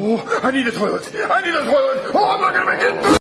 Oh, I need a toilet. I need a toilet. Oh, I'm not gonna make it.